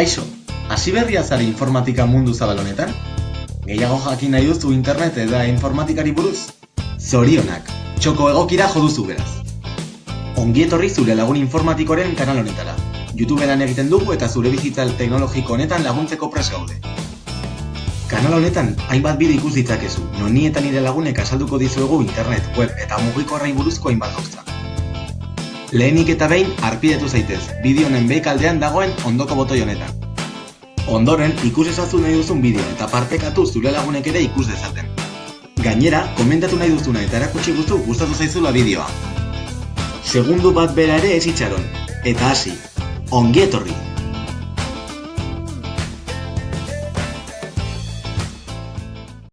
Kaixo, hasi berria zari informatika mundu zabal honetan? Gehiago jakin nahi duzu internet eta informatikari buruz? Zorionak, txoko egokira joduzu beraz. Ongi etorri zure lagun informatikoren kanal honetara. YouTubean egiten dugu eta zure bizitza teknologiko honetan laguntzeko pres gaude. Kanal honetan hainbat bideo ikus ditzakezu, non ni eta nire lagunek azalduko dizuegu internet, web eta mugikorrei buruzko hainbat gauza. Lehenik eta behin arpidetu zaitez, bideo honen beik aldean dagoen ondoko botoi honetan. Ondoren, ikus ezazu nahi duzun bideo eta partekatu zure lagunek ere ikus dezaten. Gainera, komentatu nahi duzuna eta erakutsi guzu gustatu zaizula bideoa. Segundu bat bera ere ez itxaron. Eta hasi, ongi etorri!